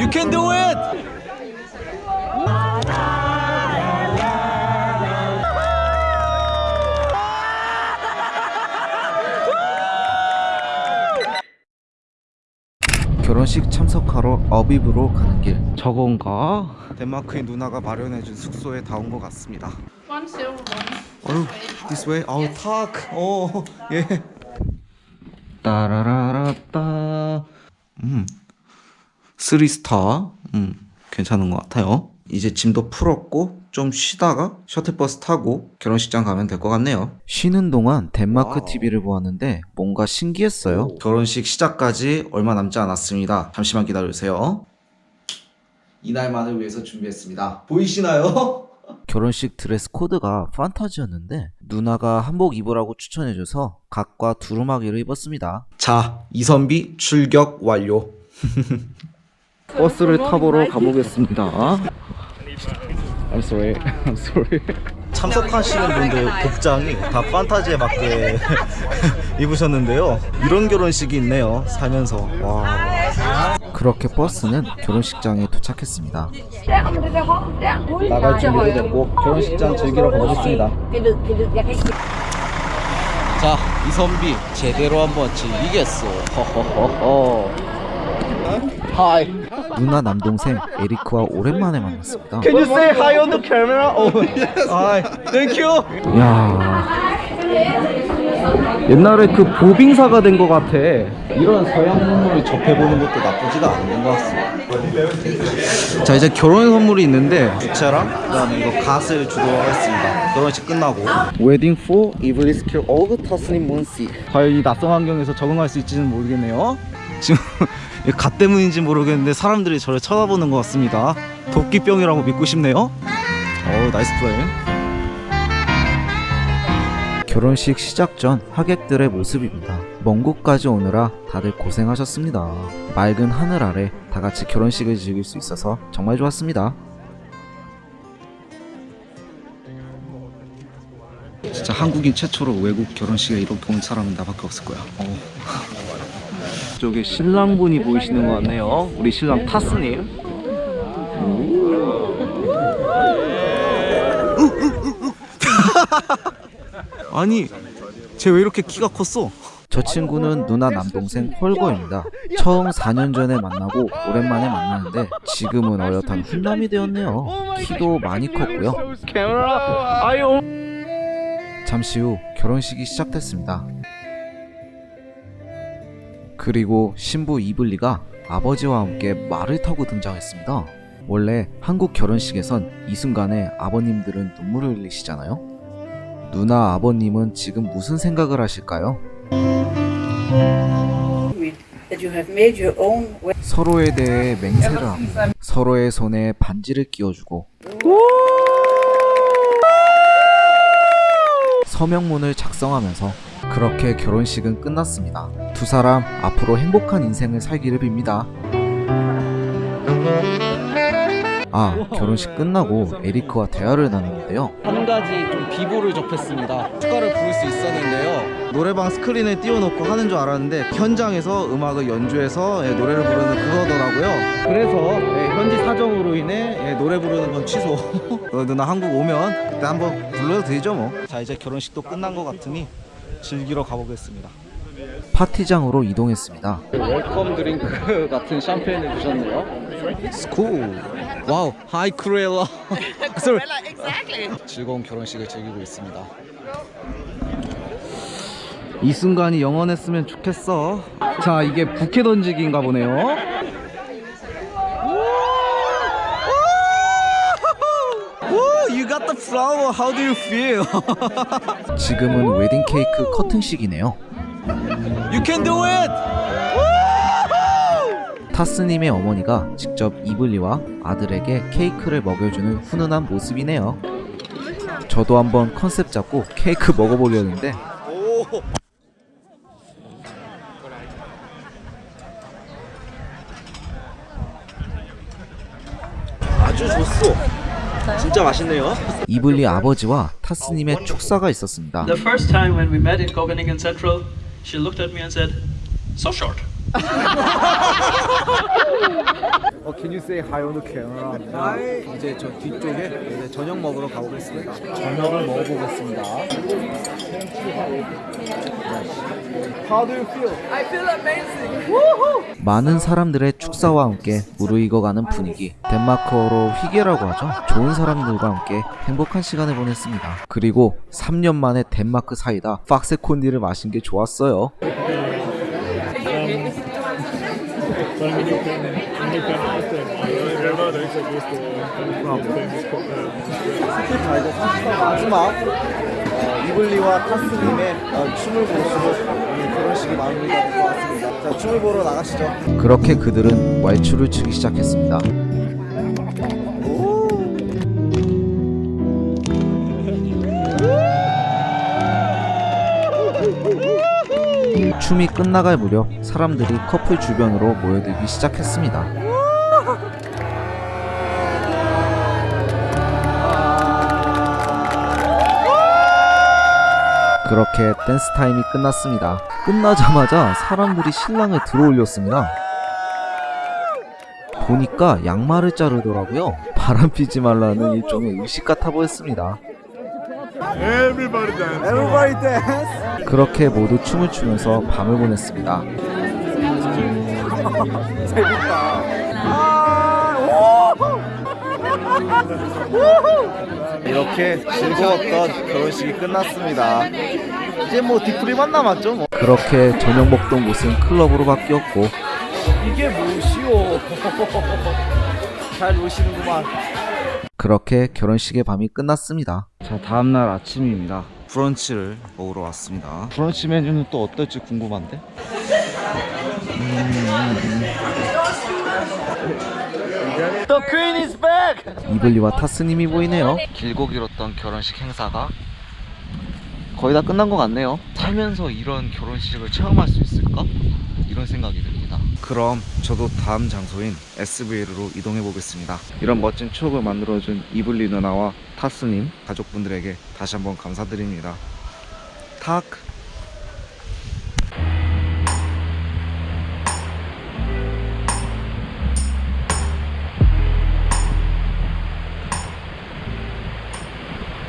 You can do it! 결혼식 참석하러 어비브로 가는 길 저건가? 덴마크의 누나가 마련해준 숙소에 다 온 것 같습니다 One silver, one. 어휴, this way. 아우, 탁. 어, 예. 따라라라따. 음. Three star. 음. 괜찮은 것 같아요. 이제 짐도 풀었고 좀 쉬다가 셔틀버스 타고 결혼식장 가면 될 것 같네요. 쉬는 동안 덴마크 TV를 보았는데 뭔가 신기했어요. 결혼식 시작까지 얼마 남지 않았습니다. 잠시만 기다려주세요. 이날만을 위해서 준비했습니다. 보이시나요? 결혼식 드레스 코드가 판타지였는데 누나가 한복 입으라고 추천해줘서 갓과 두루마기를 입었습니다. 자, 이선비 출격 완료. 버스를 타보러 가보겠습니다. I'm sorry. I'm sorry. 참석하시는 분들 복장이 다 판타지에 맞게 입으셨는데요. 이런 결혼식이 있네요. 살면서. 와. 그렇게 버스는 결혼식장에 도착했습니다. 나갈 준비도 됐고 결혼식장 즐기러 가보겠습니다. 자, 이선비 제대로 한번 즐기겠어. 허허허허. Hi. 누나 남동생 에리크와 오랜만에 만났습니다. Can you say hi on the camera? Oh, yes. Hi. Thank you. 야. 옛날에 그 보빙사가 된 것 같아. 이런 서양 문물을 접해보는 것도 나쁘지가 않은 것 같습니다. 자 이제 결혼 선물이 있는데 부채랑 그다음에 이거 갓을 주도록 하겠습니다. 결혼식 끝나고. Wedding for 이블리스 킬 어그 타스님 몬시. 과연 이 낯선 환경에서 적응할 수 있지는 모르겠네요. 지금 이 갓 때문인지 모르겠는데 사람들이 저를 쳐다보는 것 같습니다. 도끼병이라고 믿고 싶네요. 어 nice play. 결혼식 시작 전 하객들의 모습입니다. 먼 곳까지 오느라 다들 고생하셨습니다. 맑은 하늘 아래 다 같이 결혼식을 즐길 수 있어서 정말 좋았습니다. 진짜 한국인 최초로 외국 결혼식에 이렇게 온 사람은 나밖에 없을 거야. 어. 저기 신랑분이 보이시는 것 같네요. 우리 신랑 타스님. 아니 쟤 왜 이렇게 키가 컸어? 저 친구는 누나 남동생 헐거입니다. 처음 4년 전에 만나고 오랜만에 만나는데 지금은 어엿한 훈남이 되었네요. 키도 많이 컸고요. 잠시 후 결혼식이 시작됐습니다. 그리고 신부 이블리가 아버지와 함께 말을 타고 등장했습니다. 원래 한국 결혼식에선 이 순간에 아버님들은 눈물을 흘리시잖아요. 누나 아버님은 지금 무슨 생각을 하실까요? 서로에 대해 맹세를 하고 서로의 손에 반지를 끼워주고 서명문을 작성하면서 그렇게 결혼식은 끝났습니다. 두 사람 앞으로 행복한 인생을 살기를 빕니다. 아, 결혼식 끝나고 에리크와 대화를 나눴는데요. 한 가지 좀 비보를 접했습니다. 축가를 부를 수 있었는데요. 노래방 스크린을 띄워놓고 하는 줄 알았는데 현장에서 음악을 연주해서 예, 노래를 부르는 그거더라고요. 그래서 예, 현지 사정으로 인해 예, 노래 부르는 건 취소. 어, 누나 한국 오면 그때 한번 불러도 되죠 뭐. 자 이제 결혼식도 끝난 것 같으니 즐기러 가보겠습니다. 파티장으로 이동했습니다. welcome drink 같은 샴페인을 주셨네요. It's cool. Wow. Hi Cruella. exactly. 즐거운 결혼식을 즐기고 있습니다. 이 순간이 영원했으면 좋겠어. 자, 이게 부케 던지기인가 보네요. 오, you got the flower. How do you feel? 지금은 웨딩 케이크 커팅식이네요. You can do it. 타스님의 어머니가 직접 이블리와 아들에게 케이크를 먹여주는 훈훈한 모습이네요. 저도 한번 컨셉 잡고 케이크 먹어보려는데 아주 좋소. 진짜 맛있네요. 이블리 아버지와 타스님의 축사가 있었습니다. The first time when we met in Copenhagen Central, she looked at me and said, So short. 어, can you say hi on the camera? 이제 저 뒤쪽에 이제 저녁 먹으러 가보겠습니다. 저녁을 먹어보겠습니다. How do you feel? 많은 사람들의 축사와 함께 무르익어가는 분위기. 덴마크어로 희게라고 하죠. 좋은 사람들과 함께 행복한 시간을 보냈습니다. 그리고 3년 만에 덴마크 사이다 박세콘디를 마신 게 좋았어요. 자 이제 30분 마지막 어, 이블리와 타스님의 어, 춤을 보시고 결혼식이 마무리가 될 것 같습니다. 자 춤을 보러 나가시죠. 그렇게 그들은 왈츠를 추기 시작했습니다. 춤이 끝나갈 무렵 사람들이 커플 주변으로 모여들기 시작했습니다. 그렇게 댄스 타임이 끝났습니다. 끝나자마자 사람들이 신랑을 들어올렸습니다. 보니까 양말을 자르더라고요. 바람 피지 말라는 일종의 의식 같아 보였습니다. Everybody dance. 그렇게 모두 춤을 추면서 밤을 보냈습니다. 이렇게 즐거웠던 결혼식이 끝났습니다. 이제 뭐 뒤풀이만 남았죠 뭐. 그렇게 저녁 먹던 곳은 클럽으로 바뀌었고 이게 뭐시오? 잘 노시는구만. 그렇게 결혼식의 밤이 끝났습니다. 자, 다음날 아침입니다. 브런치를 먹으러 왔습니다. 브런치 메뉴는 또 어떨지 궁금한데? The queen is back. 이블리와 타스님이 보이네요. 길고 길었던 결혼식 행사가 거의 다 끝난 것 같네요. 살면서 이런 결혼식을 체험할 수 있을까? 이런 생각이 듭니다. 그럼 저도 다음 장소인 SVL로 이동해 보겠습니다. 이런 멋진 추억을 만들어준 이블리 누나와 타스님 가족분들에게 다시 한번 감사드립니다. 탁!